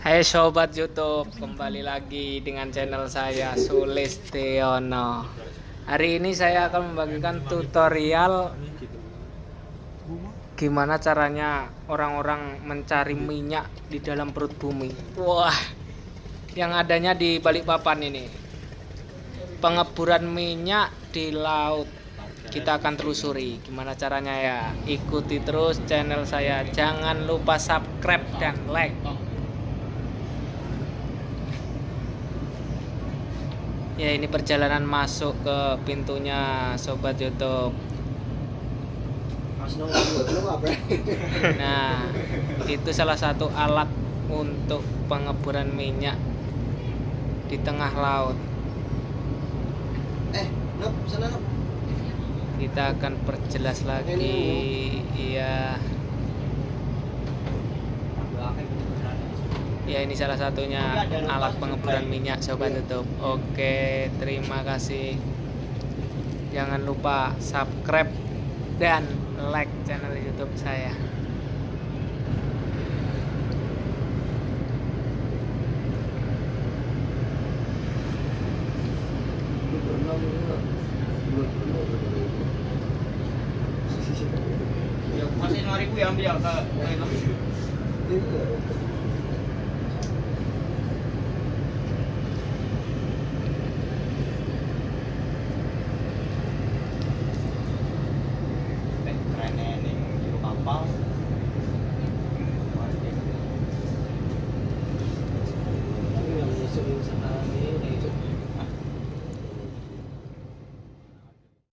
Hai sobat YouTube, kembali lagi dengan channel saya Sulistiono. Hari ini saya akan membagikan tutorial gimana caranya orang-orang mencari minyak di dalam perut bumi. Wah, yang adanya di Balikpapan ini. Pengeburan minyak di laut. Kita akan telusuri gimana caranya ya. Ikuti terus channel saya. Jangan lupa subscribe dan like. Ya ini perjalanan masuk ke pintunya sobat YouTube. Nah, itu salah satu alat untuk pengeburan minyak di tengah laut. Eh, Nop, sana Nop. Kita akan perjelas lagi. Iya. Ya ini salah satunya alat pengeburan minyak sobat YouTube. Oke, terima kasih. Jangan lupa subscribe dan like channel YouTube saya. Ya, masih lima ribu ya